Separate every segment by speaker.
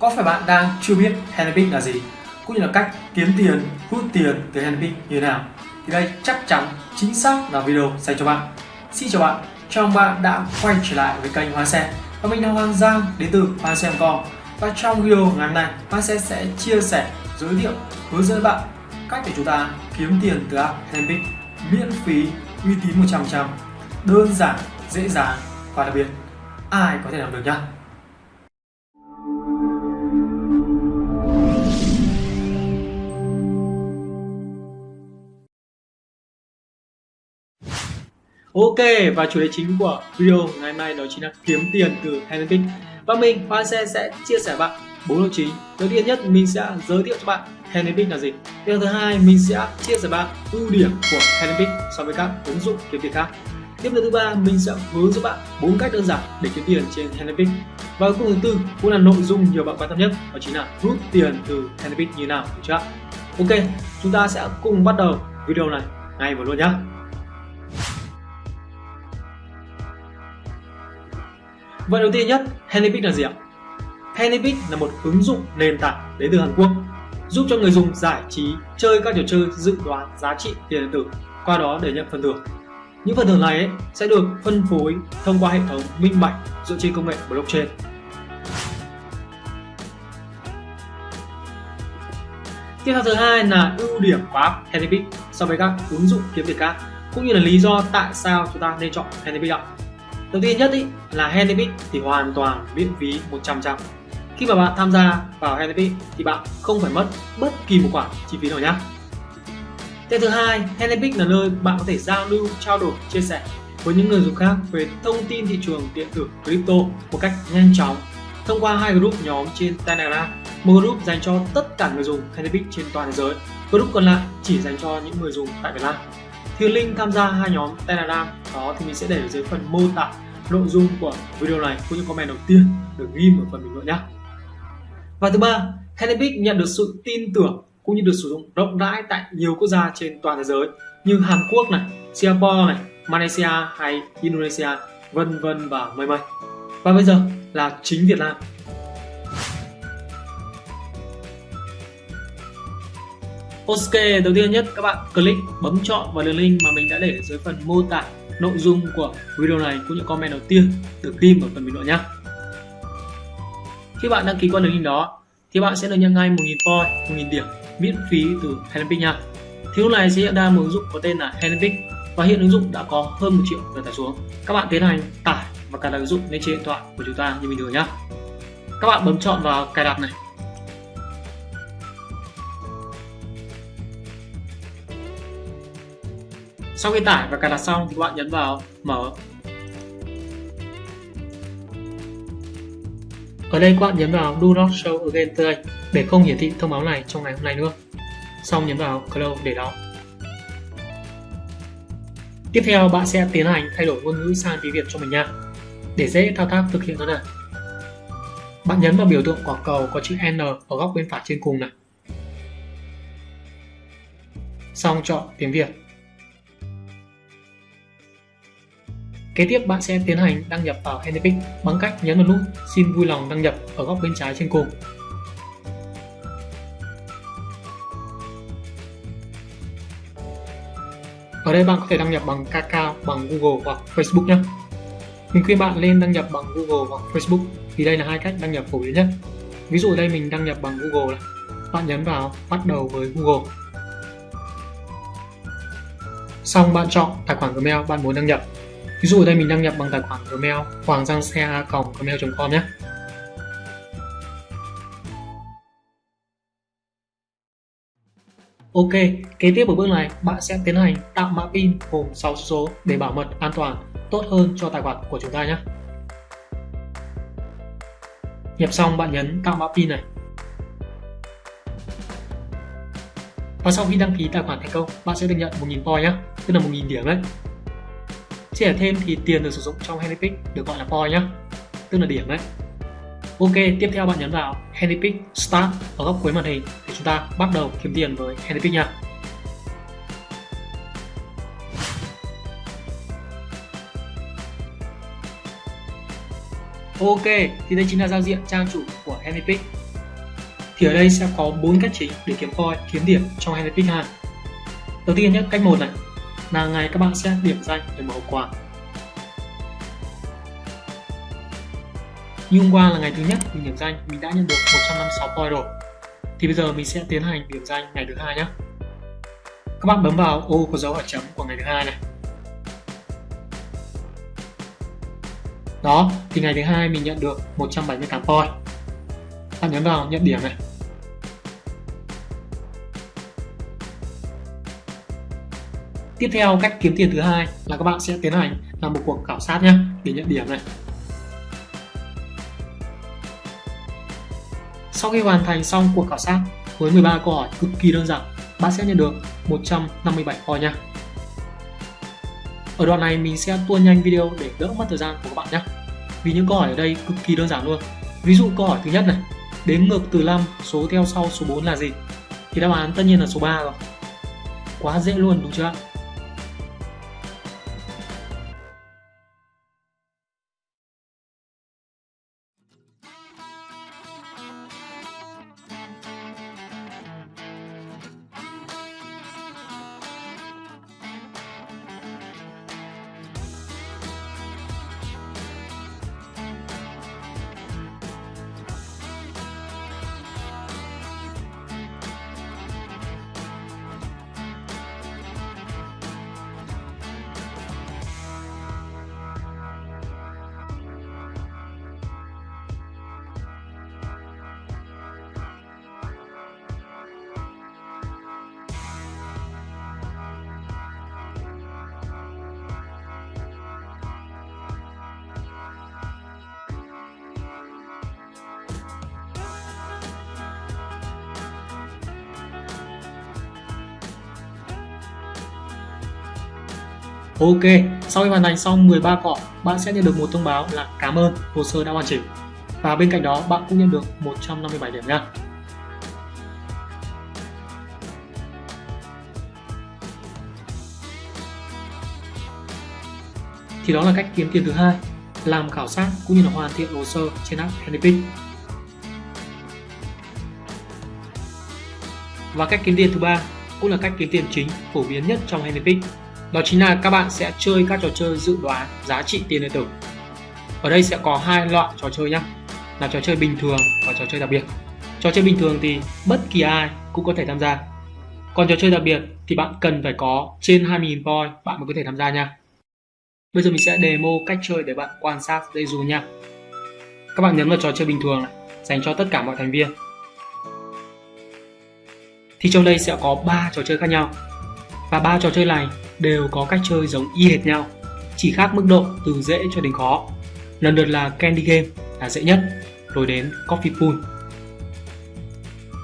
Speaker 1: Có phải bạn đang chưa biết Handpick là gì? Cũng như là cách kiếm tiền, hút tiền từ Handpick như thế nào? Thì đây chắc chắn chính xác là video dành cho bạn. Xin chào bạn, chào mừng bạn đã quay trở lại với kênh Hoa Sen và mình là Hoàng Giang đến từ Hoa Sen Com và trong video ngày hôm nay Hoa Sen sẽ chia sẻ, giới thiệu, hướng dẫn bạn cách để chúng ta kiếm tiền từ app Handpick miễn phí, uy tín 100%, đơn giản, dễ dàng và đặc biệt ai có thể làm được nhá. Ok, và chủ đề chính của video ngày mai đó chính là kiếm tiền từ Handpick và mình Hoa Xe sẽ chia sẻ bạn bốn nội chính đầu tiên nhất, mình sẽ giới thiệu cho bạn Handpick là gì. Điều thứ hai, mình sẽ chia sẻ bạn ưu điểm của Handpick so với các ứng dụng kiếm tiền khác. Tiếp theo thứ ba, mình sẽ hướng dẫn bạn bốn cách đơn giản để kiếm tiền trên Handpick và cuối cùng, thứ tư, cũng là nội dung nhiều bạn quan tâm nhất, đó chính là rút tiền từ Handpick như nào, được chưa ok, chúng ta sẽ cùng bắt đầu video này ngay vào luôn nhé Vậy đầu tiên nhất, Handybit là gì ạ? Handybit là một ứng dụng nền tảng đến từ Hàn Quốc giúp cho người dùng giải trí chơi các trò chơi dự đoán giá trị tiền điện tử qua đó để nhận phần thưởng. Những phần thưởng này ấy, sẽ được phân phối thông qua hệ thống minh bạch dựa trên công nghệ blockchain. Tiếp theo thứ hai là ưu điểm của app Handybit so với các ứng dụng kiếm tiền khác cũng như là lý do tại sao chúng ta nên chọn Handybit ạ. Đầu tiên nhất ý, là Handpick thì hoàn toàn miễn phí 100%. Khi mà bạn tham gia vào Handpick thì bạn không phải mất bất kỳ một khoản chi phí nào nhé. Tiếp thứ hai, Handpick là nơi bạn có thể giao lưu, trao đổi, chia sẻ với những người dùng khác về thông tin thị trường điện tử crypto một cách nhanh chóng thông qua hai group nhóm trên Telegram. Một group dành cho tất cả người dùng Handpick trên toàn thế giới, group còn lại chỉ dành cho những người dùng tại Việt Nam thì link tham gia hai nhóm Telegram đó thì mình sẽ để ở dưới phần mô tả nội dung của video này cũng như comment đầu tiên được ghi ở phần bình luận nhé. Và thứ ba, hennepic nhận được sự tin tưởng cũng như được sử dụng rộng rãi tại nhiều quốc gia trên toàn thế giới như Hàn Quốc này, Singapore này, Malaysia hay Indonesia, vân vân và mây mây. Và bây giờ là chính Việt Nam. Ok, đầu tiên nhất các bạn click bấm chọn vào đường link mà mình đã để dưới phần mô tả nội dung của video này cũng như comment đầu tiên được tìm ở phần bình luận nhé. Khi bạn đăng ký qua đường link đó thì bạn sẽ được nhận ngay 1.000 point, 1.000 điểm miễn phí từ Helmpic nha. Thì lúc này sẽ hiện ra một ứng dụng có tên là Helmpic và hiện ứng dụng đã có hơn 1 triệu lượt tải xuống. Các bạn tiến hành tải và cài đặt ứng dụng lên trên điện thoại của chúng ta như bình thường nhé. Các bạn bấm chọn vào cài đặt này Sau khi tải và cài đặt xong thì các bạn nhấn vào mở. Ở đây các bạn nhấn vào Do not show again today để không hiển thị thông báo này trong ngày hôm nay nữa. Xong nhấn vào Close để đóng. Tiếp theo bạn sẽ tiến hành thay đổi ngôn ngữ sang tiếng Việt cho mình nha. Để dễ thao tác thực hiện thôi này. Bạn nhấn vào biểu tượng quả cầu có chữ N ở góc bên phải trên cùng này. Xong chọn tiếng Việt. Kế tiếp bạn sẽ tiến hành đăng nhập vào Handpick bằng cách nhấn vào nút xin vui lòng đăng nhập ở góc bên trái trên cùng. Ở đây bạn có thể đăng nhập bằng Kakao, bằng Google hoặc Facebook nhé. Mình khuyên bạn lên đăng nhập bằng Google hoặc Facebook vì đây là hai cách đăng nhập phổ biến nhất. Ví dụ đây mình đăng nhập bằng Google này. Bạn nhấn vào bắt đầu với Google. Xong bạn chọn tài khoản Gmail bạn muốn đăng nhập Ví dụ ở đây mình đăng nhập bằng tài khoản Gmail hoàng giang xe gmail.com nhé. Ok, kế tiếp ở bước này bạn sẽ tiến hành tạo mã pin gồm 6 số để bảo mật an toàn tốt hơn cho tài khoản của chúng ta nhé. Nhập xong bạn nhấn tạo mã pin này. Và sau khi đăng ký tài khoản thành công, bạn sẽ được nhận 1.000 point nhé, tức là 1.000 điểm đấy. Chia sẻ thêm thì tiền được sử dụng trong handpick được gọi là point nhé, tức là điểm đấy. Ok, tiếp theo bạn nhấn vào handpick Start ở góc cuối màn hình để chúng ta bắt đầu kiếm tiền với handpick nha. Ok, thì đây chính là giao diện trang chủ của Handpick. Thì ở đây sẽ có bốn cách chính để kiếm coin, kiếm điểm trong Handpick ha. Đầu tiên nhất, cách một này là ngày các bạn sẽ điểm danh để mở hộp quà. Như hôm qua là ngày thứ nhất mình điểm danh, mình đã nhận được 156 point rồi. Thì bây giờ mình sẽ tiến hành điểm danh ngày thứ hai nhé. Các bạn bấm vào ô có dấu hỏi chấm của ngày thứ hai này. Đó, thì ngày thứ hai mình nhận được 178 point. Bạn nhấn vào nhận điểm này. Tiếp theo cách kiếm tiền thứ hai là các bạn sẽ tiến hành làm một cuộc khảo sát nhé để nhận điểm này. Sau khi hoàn thành xong cuộc khảo sát với 13 câu hỏi cực kỳ đơn giản, bạn sẽ nhận được 157 point nha. Ở đoạn này mình sẽ tua nhanh video để đỡ mất thời gian của các bạn nhé. Vì những câu hỏi ở đây cực kỳ đơn giản luôn. Ví dụ câu hỏi thứ nhất này, đếm ngược từ 5, số theo sau số 4 là gì? Thì đáp án tất nhiên là số 3 rồi. Quá dễ luôn đúng chưa? Ok, sau khi hoàn thành xong 13 cọ, bạn sẽ nhận được một thông báo là cảm ơn hồ sơ đã hoàn chỉnh. Và bên cạnh đó bạn cũng nhận được 157 điểm nha. Thì đó là cách kiếm tiền thứ hai, làm khảo sát cũng như là hoàn thiện hồ sơ trên app Handypick. Và cách kiếm tiền thứ ba cũng là cách kiếm tiền chính phổ biến nhất trong Handypick đó chính là các bạn sẽ chơi các trò chơi dự đoán giá trị tiền điện tử. Ở đây sẽ có hai loại trò chơi nhé, là trò chơi bình thường và trò chơi đặc biệt. Trò chơi bình thường thì bất kỳ ai cũng có thể tham gia. Còn trò chơi đặc biệt thì bạn cần phải có trên 20.000 point bạn mới có thể tham gia nha. Bây giờ mình sẽ demo cách chơi để bạn quan sát dây dù nha. Các bạn nhấn vào trò chơi bình thường này, dành cho tất cả mọi thành viên. Thì trong đây sẽ có 3 trò chơi khác nhau. Và ba trò chơi này đều có cách chơi giống y hệt nhau, chỉ khác mức độ từ dễ cho đến khó. Lần lượt là Candy Game là dễ nhất, rồi đến Coffee Pool.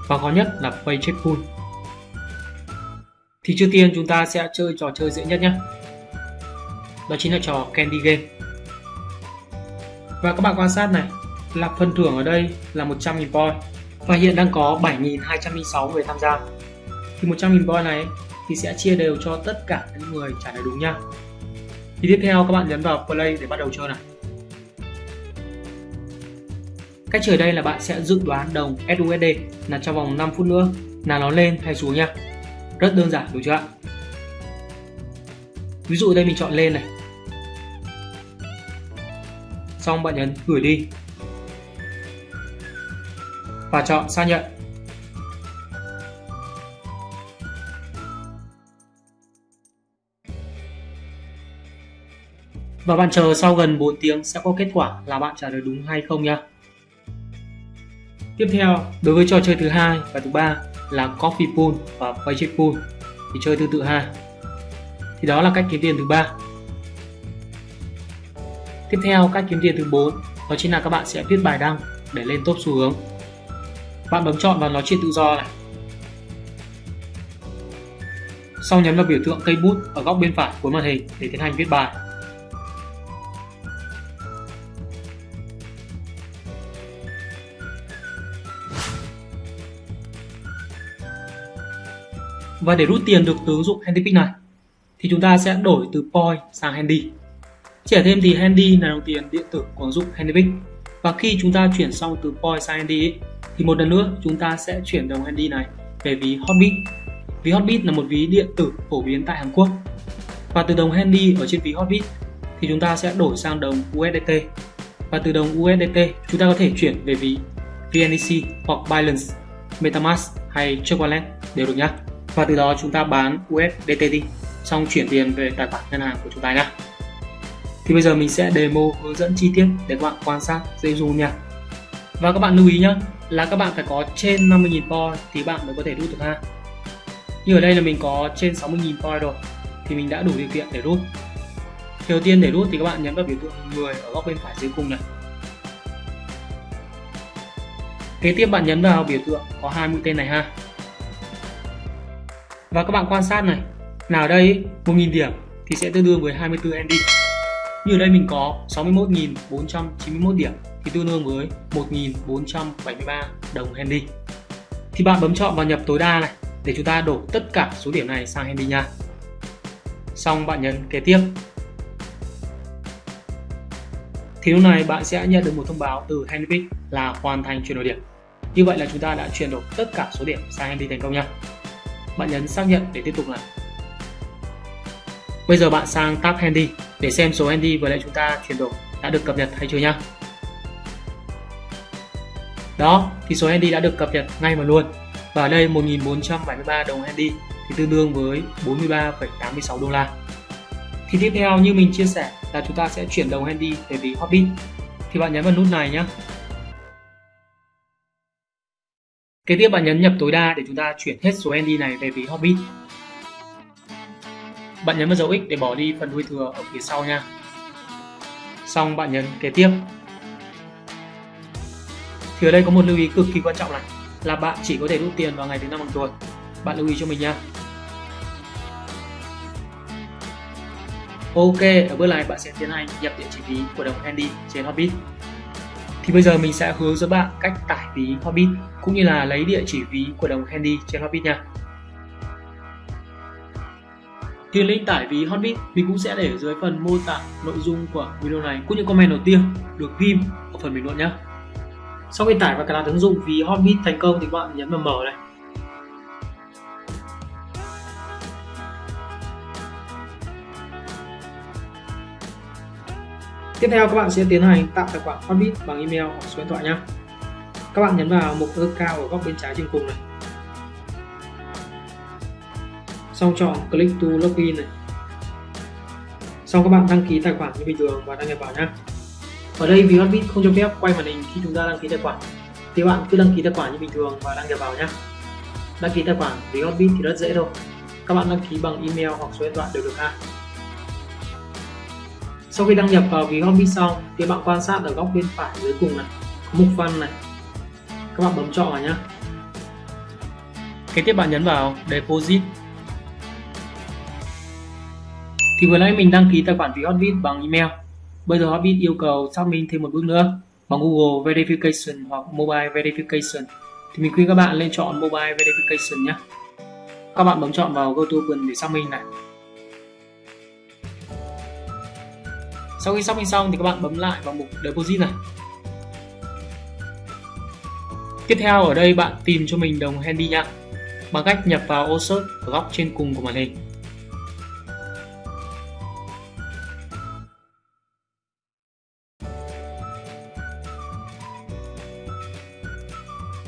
Speaker 1: Và khó nhất là Paycheck Pool. Thì trước tiên chúng ta sẽ chơi trò chơi dễ nhất nhé. Đó chính là trò Candy Game. Và các bạn quan sát này, là phần thưởng ở đây là 100.000 point và hiện đang có 7.206 người tham gia. Thì 100.000 point này thì sẽ chia đều cho tất cả những người trả lời đúng nha. Thì tiếp theo các bạn nhấn vào play để bắt đầu chơi này. Cách chơi đây là bạn sẽ dự đoán đồng SUSD là trong vòng 5 phút nữa là nó lên hay xuống nha. Rất đơn giản, đúng chưa ạ? Ví dụ đây mình chọn lên này. Xong bạn nhấn gửi đi. Và chọn xác nhận. Và bạn chờ sau gần 4 tiếng sẽ có kết quả là bạn trả lời đúng hay không nha. Tiếp theo, đối với trò chơi thứ hai và thứ ba là Coffee Pool và Paycheck Pool thì chơi tương tự ha. Thì đó là cách kiếm tiền thứ ba. Tiếp theo, cách kiếm tiền thứ 4 đó chính là các bạn sẽ viết bài đăng để lên top xu hướng. Bạn bấm chọn vào nói chuyện tự do này. Sau nhấn vào biểu tượng cây bút ở góc bên phải của màn hình để tiến hành viết bài. Và để rút tiền được từ ứng dụng HandyPick này thì chúng ta sẽ đổi từ Point sang Handy. Trẻ thêm thì Handy là đồng tiền điện tử của ứng dụng HandyPick. Và khi chúng ta chuyển xong từ Point sang Handy thì một lần nữa chúng ta sẽ chuyển đồng handy này về ví Hotbit. Ví Hotbit là một ví điện tử phổ biến tại Hàn Quốc. Và từ đồng handy ở trên ví Hotbit thì chúng ta sẽ đổi sang đồng USDT. Và từ đồng USDT chúng ta có thể chuyển về ví VNEC hoặc Binance, MetaMask hay Trust Wallet đều được nhé. Và từ đó chúng ta bán USDT đi, xong chuyển tiền về tài khoản ngân hàng của chúng ta nhé. Thì bây giờ mình sẽ demo hướng dẫn chi tiết để các bạn quan sát dễ dù nha. Và các bạn lưu ý nhé, là các bạn phải có trên 50.000 point thì bạn mới có thể rút được ha. Như ở đây là mình có trên 60.000 point rồi thì mình đã đủ điều kiện để rút. Đầu tiên để rút thì các bạn nhấn vào biểu tượng người ở góc bên phải dưới cùng này. Kế tiếp bạn nhấn vào biểu tượng có hai mũi tên này ha. Và các bạn quan sát này, nào đây 1.000 điểm thì sẽ tương đương với 24 ND. Như ở đây mình có 61.491 điểm thì tương đương với 1.473 đồng handy. Thì bạn bấm chọn vào nhập tối đa này để chúng ta đổ tất cả số điểm này sang handy nha. Xong bạn nhấn kế tiếp. Thì lúc này bạn sẽ nhận được một thông báo từ Handpick là hoàn thành chuyển đổi điểm. Như vậy là chúng ta đã chuyển đổi tất cả số điểm sang handy thành công nha. Bạn nhấn xác nhận để tiếp tục làm. Bây giờ bạn sang tab handy để xem số handy vừa nãy chúng ta chuyển đổi đã được cập nhật hay chưa nhá. Đó, thì số handy đã được cập nhật ngay mà luôn. Và ở đây 1473 đồng handy thì tương đương với 43,86 đô la. Thì tiếp theo như mình chia sẻ là chúng ta sẽ chuyển đồng handy về ví Hobbit. Thì bạn nhấn vào nút này nhé. Kế tiếp bạn nhấn nhập tối đa để chúng ta chuyển hết số ND này về ví Hobbit. Bạn nhấn vào dấu X để bỏ đi phần đuôi thừa ở phía sau nha. Xong bạn nhấn kế tiếp thì ở đây có một lưu ý cực kỳ quan trọng này là bạn chỉ có thể rút tiền vào ngày thứ năm hàng tuần bạn lưu ý cho mình nha Ok, ở bước này bạn sẽ tiến hành nhập địa chỉ ví của đồng Handy trên Hobbit. Thì bây giờ mình sẽ hướng dẫn bạn cách tải ví Hobbit, cũng như là lấy địa chỉ ví của đồng Handy trên Hobbit nha. Thì link tải ví Hotbit mình cũng sẽ để ở dưới phần mô tả nội dung của video này, cũng như comment đầu tiên được ghim ở phần bình luận nhé sau khi tải và cài đặt ứng dụng ví Hotbit thành công thì các bạn nhấn vào mở này Tiếp theo các bạn sẽ tiến hành tạo tài khoản Hotbit bằng email hoặc số điện thoại nhé. Các bạn nhấn vào mục account ở góc bên trái trên cùng này. Xong chọn click to login này. Xong các bạn đăng ký tài khoản như bình thường và đăng nhập vào nhé ở đây vì Hotbit không cho phép quay màn hình khi chúng ta đăng ký tài khoản, thì bạn cứ đăng ký tài khoản như bình thường và đăng nhập vào nhé đăng ký tài khoản vì Hotbit thì rất dễ thôi các bạn đăng ký bằng email hoặc số điện thoại đều được ha sau khi đăng nhập vào ví Hobby xong, thì bạn quan sát ở góc bên phải dưới cùng này có mục văn này. Các bạn bấm chọn vào nhé kế tiếp bạn nhấn vào deposit. Thì vừa nãy mình đăng ký tài khoản ví Hotbit bằng email. Bây giờ Hotbit yêu cầu xác minh thêm một bước nữa bằng Google Verification hoặc Mobile Verification. Thì mình khuyên các bạn lên chọn Mobile Verification nhé. Các bạn bấm chọn vào Go to Open để xác minh này. Sau khi xác minh xong thì các bạn bấm lại vào mục Deposit này. Tiếp theo ở đây bạn tìm cho mình đồng handy nha bằng cách nhập vào ô search ở góc trên cùng của màn hình.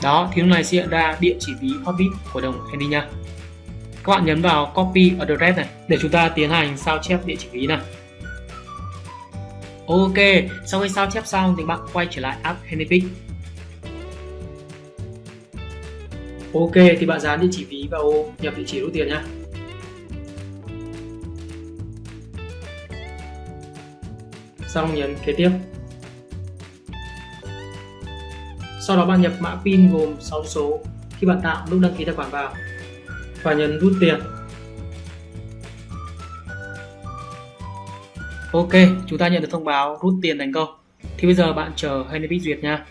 Speaker 1: đó, thì lúc này sẽ hiện ra địa chỉ ví Hotbit của đồng Handy nha các bạn nhấn vào copy address này để chúng ta tiến hành sao chép địa chỉ ví này Ok, sau khi sao chép xong thì bạn quay trở lại app HandyPick Ok, thì bạn dán địa chỉ ví vào ô nhập địa chỉ rút tiền nhé Xong nhấn kế tiếp. Sau đó bạn nhập mã PIN gồm 6 số khi bạn tạo lúc đăng ký tài khoản vào và nhấn rút tiền. Ok, chúng ta nhận được thông báo rút tiền thành công. Thì bây giờ bạn chờ Henry duyệt nha.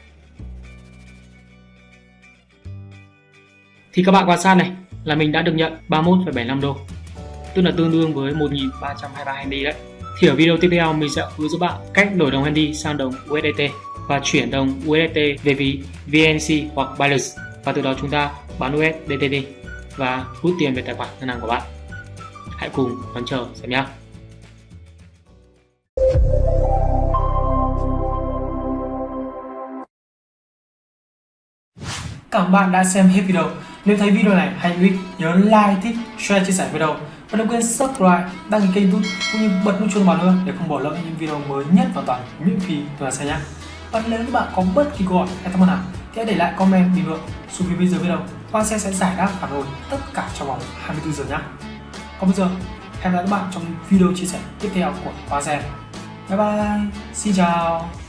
Speaker 1: Thì các bạn quan sát này là mình đã được nhận 31,75 đô tức là tương đương với 1.323 Henry đấy. Thì ở video tiếp theo mình sẽ hướng dẫn bạn cách đổi đồng Henry sang đồng USDT. và chuyển đồng USDT về ví VNC hoặc Binance và từ đó chúng ta bán USDT đi và rút tiền về tài khoản ngân hàng của bạn. Hãy cùng đón chờ xem nhé. Cảm ơn bạn đã xem hết video. Nếu thấy video này hay hữu ích, nhớ like, thích, share, chia sẻ video và đừng quên subscribe, đăng ký kênh youtube cũng như bật nút chuông báo nữa để không bỏ lỡ những video mới nhất và toàn miễn phí từ xe nhé. Và nếu các bạn có bất kỳ câu hỏi hay thắc mắc nào thì hãy để lại comment bình luận xuống phía bên dưới video. Quang sẽ sẽ giải đáp phản hồi tất cả trong vòng 24 giờ nhé. Còn bây giờ hẹn gặp lại các bạn trong video chia sẻ tiếp theo của Quang Bye bye, xin chào.